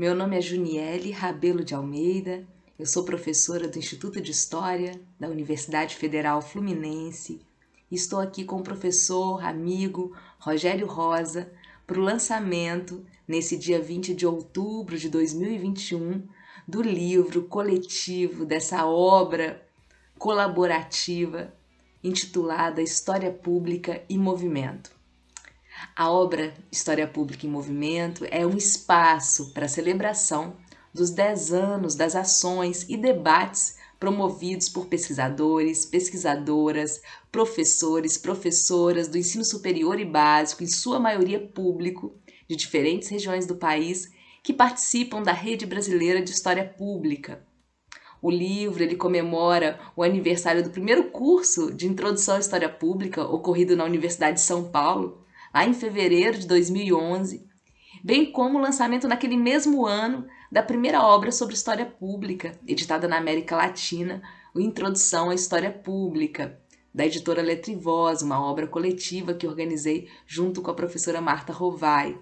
Meu nome é Juniele Rabelo de Almeida, eu sou professora do Instituto de História da Universidade Federal Fluminense e estou aqui com o professor, amigo Rogério Rosa para o lançamento, nesse dia 20 de outubro de 2021, do livro coletivo dessa obra colaborativa intitulada História Pública e Movimento. A obra História Pública em Movimento é um espaço para a celebração dos 10 anos das ações e debates promovidos por pesquisadores, pesquisadoras, professores, professoras do ensino superior e básico, em sua maioria público, de diferentes regiões do país, que participam da Rede Brasileira de História Pública. O livro ele comemora o aniversário do primeiro curso de Introdução à História Pública, ocorrido na Universidade de São Paulo, lá em fevereiro de 2011, bem como o lançamento naquele mesmo ano da primeira obra sobre história pública, editada na América Latina, o Introdução à História Pública, da editora Letrivoz, uma obra coletiva que organizei junto com a professora Marta Rovai.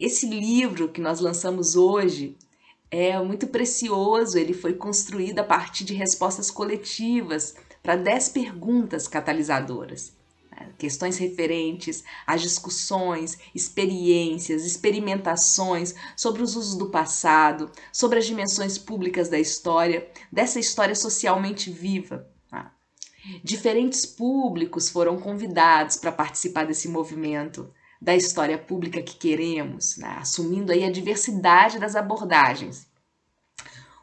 Esse livro que nós lançamos hoje é muito precioso, ele foi construído a partir de respostas coletivas para 10 perguntas catalisadoras questões referentes às discussões, experiências, experimentações sobre os usos do passado, sobre as dimensões públicas da história, dessa história socialmente viva. Tá? Diferentes públicos foram convidados para participar desse movimento da história pública que queremos, né? assumindo aí a diversidade das abordagens.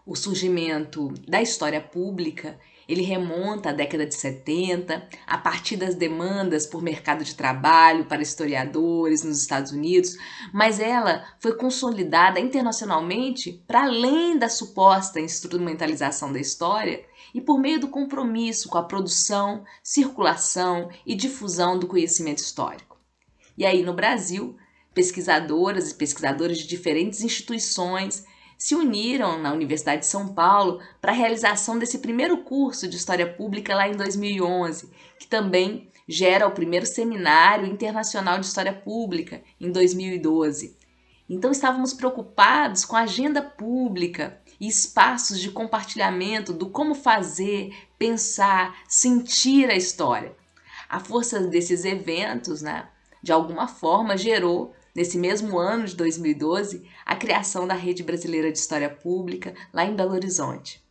O surgimento da história pública ele remonta à década de 70, a partir das demandas por mercado de trabalho para historiadores nos Estados Unidos, mas ela foi consolidada internacionalmente para além da suposta instrumentalização da história e por meio do compromisso com a produção, circulação e difusão do conhecimento histórico. E aí no Brasil, pesquisadoras e pesquisadores de diferentes instituições se uniram na Universidade de São Paulo para a realização desse primeiro curso de História Pública lá em 2011, que também gera o primeiro Seminário Internacional de História Pública em 2012. Então estávamos preocupados com a agenda pública e espaços de compartilhamento do como fazer, pensar, sentir a história. A força desses eventos, né, de alguma forma, gerou nesse mesmo ano de 2012, a criação da Rede Brasileira de História Pública, lá em Belo Horizonte.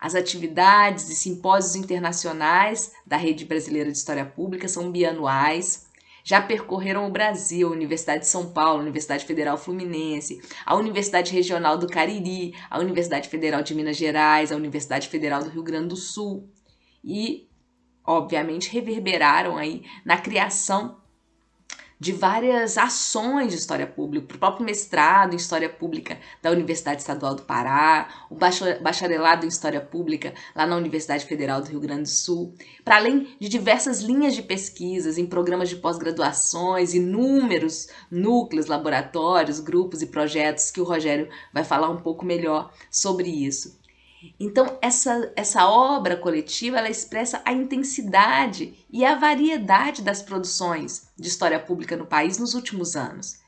As atividades e simpósios internacionais da Rede Brasileira de História Pública são bianuais, já percorreram o Brasil, a Universidade de São Paulo, a Universidade Federal Fluminense, a Universidade Regional do Cariri, a Universidade Federal de Minas Gerais, a Universidade Federal do Rio Grande do Sul e, obviamente, reverberaram aí na criação de várias ações de história pública, o próprio mestrado em história pública da Universidade Estadual do Pará, o bacharelado em história pública lá na Universidade Federal do Rio Grande do Sul, para além de diversas linhas de pesquisas em programas de pós-graduações, inúmeros núcleos, laboratórios, grupos e projetos que o Rogério vai falar um pouco melhor sobre isso. Então, essa, essa obra coletiva ela expressa a intensidade e a variedade das produções de história pública no país nos últimos anos.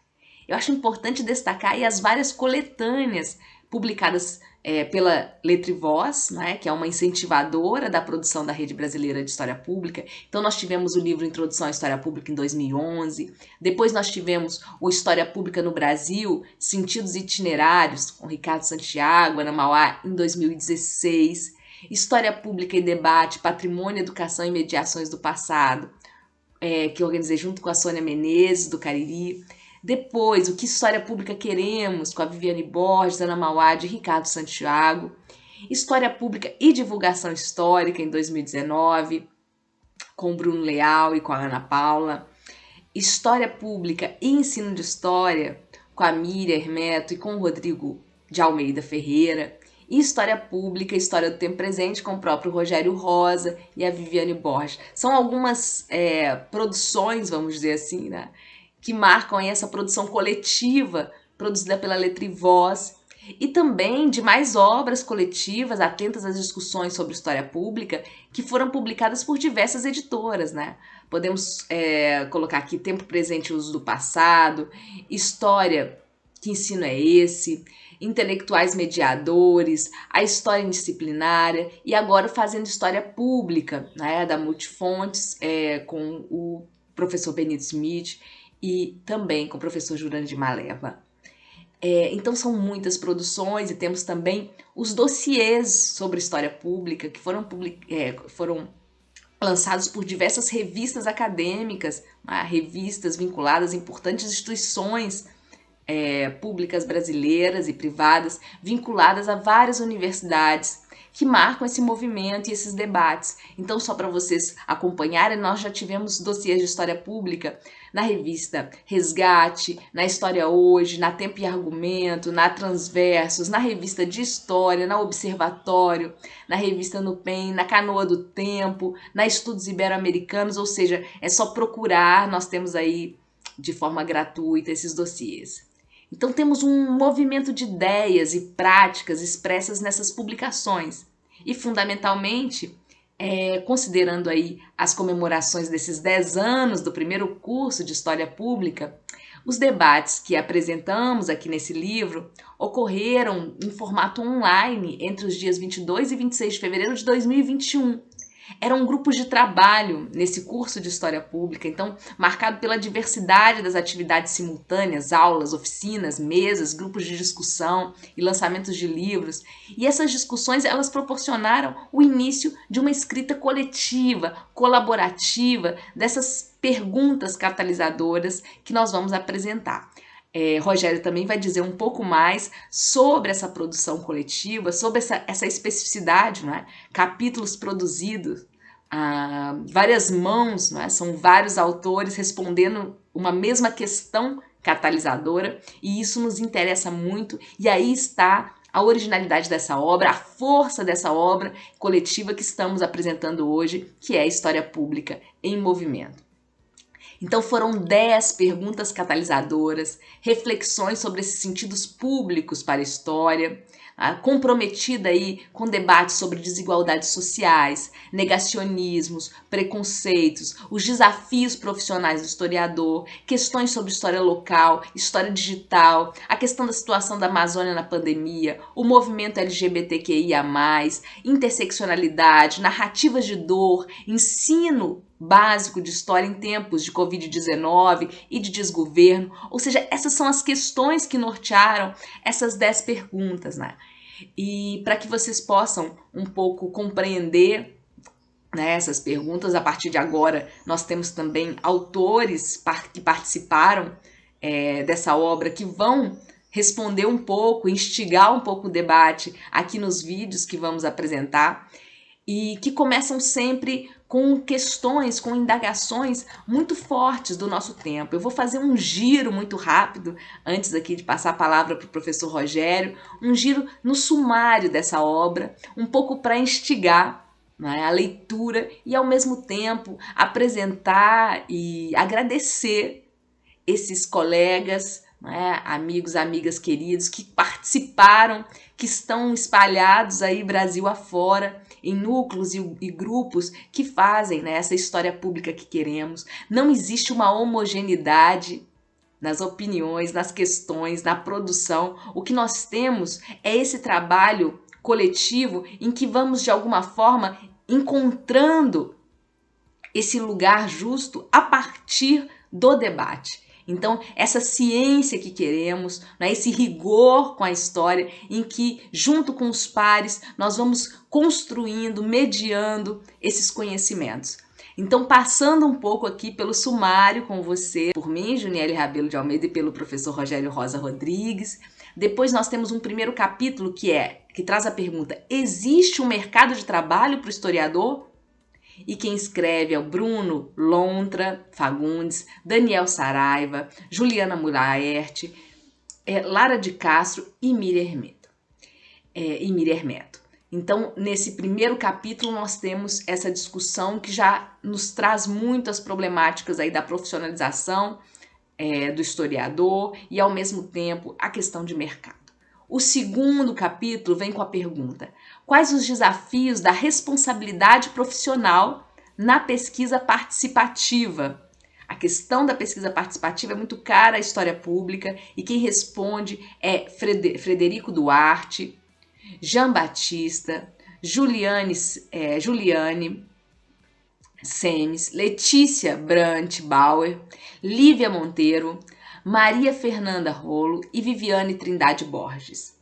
Eu acho importante destacar as várias coletâneas publicadas é, pela Letra e Voz, né, que é uma incentivadora da produção da Rede Brasileira de História Pública. Então nós tivemos o livro Introdução à História Pública em 2011, depois nós tivemos o História Pública no Brasil, Sentidos Itinerários, com Ricardo Santiago, Ana Mauá, em 2016, História Pública e Debate, Patrimônio, Educação e Mediações do Passado, é, que organizei junto com a Sônia Menezes, do Cariri, depois, o que história pública queremos, com a Viviane Borges, Ana Mauad e Ricardo Santiago. História Pública e Divulgação Histórica em 2019, com Bruno Leal e com a Ana Paula. História Pública e Ensino de História, com a Miriam Hermeto e com o Rodrigo de Almeida Ferreira. E História Pública e História do Tempo Presente, com o próprio Rogério Rosa e a Viviane Borges. São algumas é, produções, vamos dizer assim, né? Que marcam essa produção coletiva produzida pela Letra e Voz e também de mais obras coletivas atentas às discussões sobre história pública que foram publicadas por diversas editoras, né? Podemos é, colocar aqui Tempo Presente e Uso do Passado, História que ensino é esse? Intelectuais mediadores, a história indisciplinária e agora fazendo história pública, né, da Multifontes, é, com o professor Benito Smith e também com o professor Jurandir Maleva. É, então são muitas produções e temos também os dossiês sobre história pública que foram, public, é, foram lançados por diversas revistas acadêmicas, né, revistas vinculadas a importantes instituições é, públicas brasileiras e privadas, vinculadas a várias universidades que marcam esse movimento e esses debates. Então, só para vocês acompanharem, nós já tivemos dossiês de história pública na revista Resgate, na História Hoje, na Tempo e Argumento, na Transversos, na revista de História, na Observatório, na revista Nupen, na Canoa do Tempo, na Estudos Ibero-Americanos, ou seja, é só procurar, nós temos aí de forma gratuita esses dossiês. Então temos um movimento de ideias e práticas expressas nessas publicações. E fundamentalmente, é, considerando aí as comemorações desses 10 anos do primeiro curso de História Pública, os debates que apresentamos aqui nesse livro ocorreram em formato online entre os dias 22 e 26 de fevereiro de 2021, eram grupos de trabalho nesse curso de História Pública, então marcado pela diversidade das atividades simultâneas, aulas, oficinas, mesas, grupos de discussão e lançamentos de livros. E essas discussões elas proporcionaram o início de uma escrita coletiva, colaborativa, dessas perguntas catalisadoras que nós vamos apresentar. É, Rogério também vai dizer um pouco mais sobre essa produção coletiva, sobre essa, essa especificidade, não é? capítulos produzidos a várias mãos, não é? são vários autores respondendo uma mesma questão catalisadora, e isso nos interessa muito, e aí está a originalidade dessa obra, a força dessa obra coletiva que estamos apresentando hoje, que é a História Pública em Movimento. Então foram 10 perguntas catalisadoras, reflexões sobre esses sentidos públicos para a história, comprometida aí com debates sobre desigualdades sociais, negacionismos, preconceitos, os desafios profissionais do historiador, questões sobre história local, história digital, a questão da situação da Amazônia na pandemia, o movimento LGBTQIA+, interseccionalidade, narrativas de dor, ensino básico de história em tempos de Covid-19 e de desgoverno. Ou seja, essas são as questões que nortearam essas 10 perguntas, né? E para que vocês possam um pouco compreender né, essas perguntas, a partir de agora nós temos também autores que participaram é, dessa obra que vão responder um pouco, instigar um pouco o debate aqui nos vídeos que vamos apresentar e que começam sempre com questões, com indagações muito fortes do nosso tempo. Eu vou fazer um giro muito rápido, antes aqui de passar a palavra para o professor Rogério, um giro no sumário dessa obra, um pouco para instigar né, a leitura e, ao mesmo tempo, apresentar e agradecer esses colegas, né, amigos, amigas queridos que participaram, que estão espalhados aí Brasil afora em núcleos e, e grupos que fazem né, essa história pública que queremos. Não existe uma homogeneidade nas opiniões, nas questões, na produção. O que nós temos é esse trabalho coletivo em que vamos, de alguma forma, encontrando esse lugar justo a partir do debate. Então, essa ciência que queremos, né, esse rigor com a história, em que, junto com os pares, nós vamos construindo, mediando esses conhecimentos. Então, passando um pouco aqui pelo sumário com você, por mim, Juniele Rabelo de Almeida, e pelo professor Rogério Rosa Rodrigues. Depois nós temos um primeiro capítulo que é que traz a pergunta: existe um mercado de trabalho para o historiador? E quem escreve é o Bruno Lontra Fagundes, Daniel Saraiva, Juliana Mulaerte, é, Lara de Castro e Miriam Hermeto. É, e Miriam Hermeto. Então, nesse primeiro capítulo, nós temos essa discussão que já nos traz muitas problemáticas aí da profissionalização é, do historiador e, ao mesmo tempo, a questão de mercado. O segundo capítulo vem com a pergunta: quais os desafios da responsabilidade profissional na pesquisa participativa, A questão da pesquisa participativa é muito cara à história pública e quem responde é Frederico Duarte, Jean Batista, Juliane, é, Juliane Semes, Letícia Brant Bauer, Lívia Monteiro, Maria Fernanda Rolo e Viviane Trindade Borges.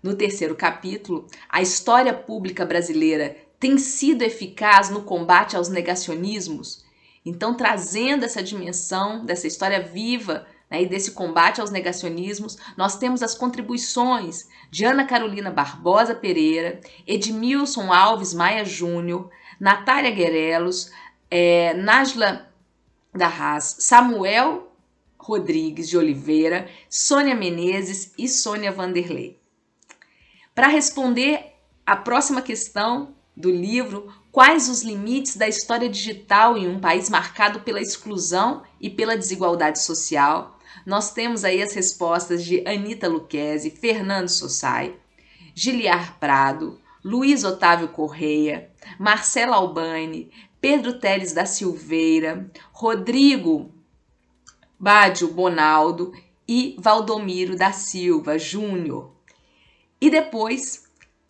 No terceiro capítulo, a história pública brasileira tem sido eficaz no combate aos negacionismos? Então, trazendo essa dimensão dessa história viva né, e desse combate aos negacionismos, nós temos as contribuições de Ana Carolina Barbosa Pereira, Edmilson Alves Maia Júnior, Natália Guerelos, é, Najla Darraz, Samuel Rodrigues de Oliveira, Sônia Menezes e Sônia Vanderlei. Para responder a próxima questão do livro, quais os limites da história digital em um país marcado pela exclusão e pela desigualdade social, nós temos aí as respostas de Anita Luquezzi, Fernando Sossai, Giliar Prado, Luiz Otávio Correia, Marcela Albani, Pedro Teles da Silveira, Rodrigo Bádio Bonaldo e Valdomiro da Silva Júnior. E depois,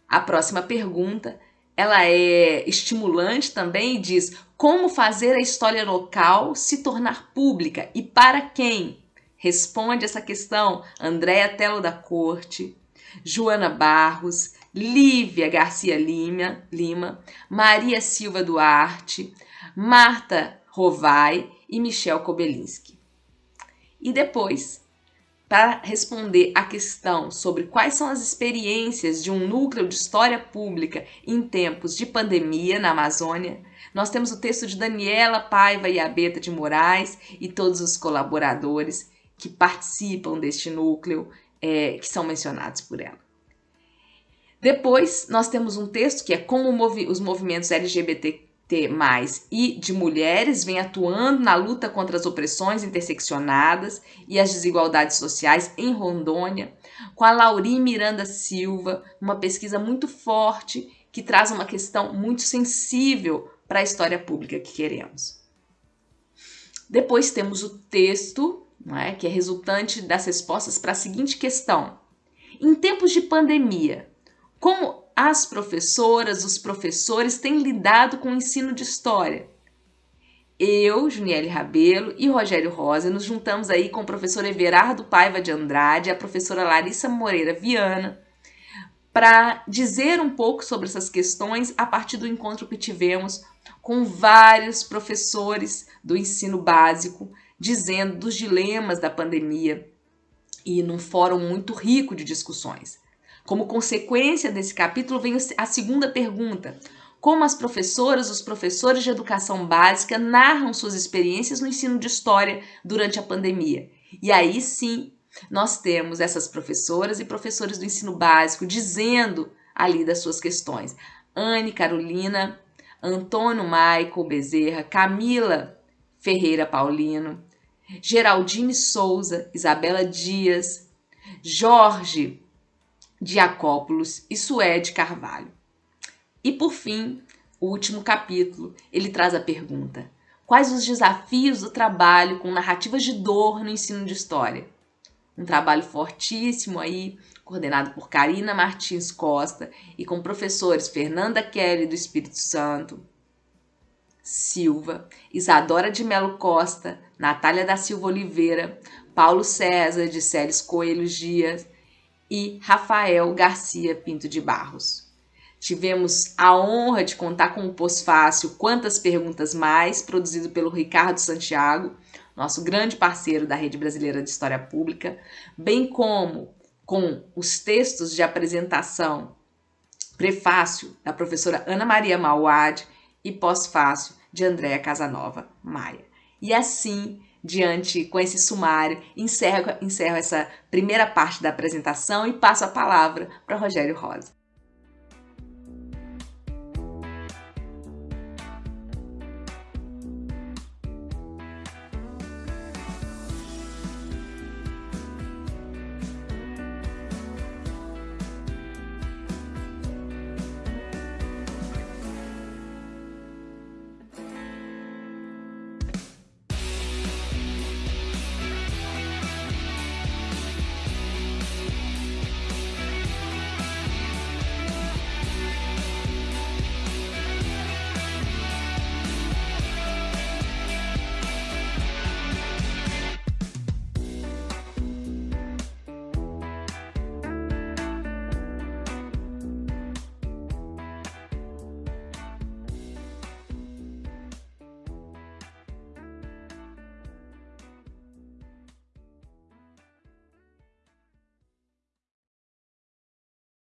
a próxima pergunta, ela é estimulante também e diz como fazer a história local se tornar pública e para quem? Responde essa questão Andréa Telo da Corte, Joana Barros, Lívia Garcia Lima, Lima, Maria Silva Duarte, Marta Rovai e Michel Kobelinski. E depois, para responder a questão sobre quais são as experiências de um núcleo de história pública em tempos de pandemia na Amazônia, nós temos o texto de Daniela Paiva e Abeta de Moraes e todos os colaboradores que participam deste núcleo, é, que são mencionados por ela. Depois, nós temos um texto que é como movi os movimentos LGBT e de mulheres vêm atuando na luta contra as opressões interseccionadas e as desigualdades sociais em Rondônia, com a Laurim Miranda Silva, uma pesquisa muito forte que traz uma questão muito sensível para a história pública que queremos. Depois temos o texto é? que é resultante das respostas para a seguinte questão. Em tempos de pandemia, como as professoras, os professores têm lidado com o ensino de história? Eu, Juniele Rabelo e Rogério Rosa nos juntamos aí com o professor Everardo Paiva de Andrade a professora Larissa Moreira Viana para dizer um pouco sobre essas questões a partir do encontro que tivemos com vários professores do ensino básico dizendo dos dilemas da pandemia e num fórum muito rico de discussões. Como consequência desse capítulo vem a segunda pergunta: como as professoras, os professores de educação básica narram suas experiências no ensino de história durante a pandemia? E aí sim, nós temos essas professoras e professores do ensino básico dizendo ali das suas questões. Anne Carolina, Antônio Maico Bezerra, Camila Ferreira Paulino, Geraldine Souza, Isabela Dias, Jorge Diacópolis e Suede Carvalho. E por fim, o último capítulo, ele traz a pergunta: Quais os desafios do trabalho com narrativas de dor no ensino de história? Um trabalho fortíssimo aí, coordenado por Karina Martins Costa e com professores Fernanda Kelly do Espírito Santo, Silva, Isadora de Melo Costa, Natália da Silva Oliveira, Paulo César de Célis Coelho Dias e Rafael Garcia Pinto de Barros. Tivemos a honra de contar com o pós-fácil Quantas Perguntas Mais, produzido pelo Ricardo Santiago, nosso grande parceiro da Rede Brasileira de História Pública, bem como com os textos de apresentação, prefácio da professora Ana Maria Mauad e pós-fácil de Andréa Casanova Maia. E assim, diante com esse sumário, encerro, encerro essa primeira parte da apresentação e passo a palavra para Rogério Rosa.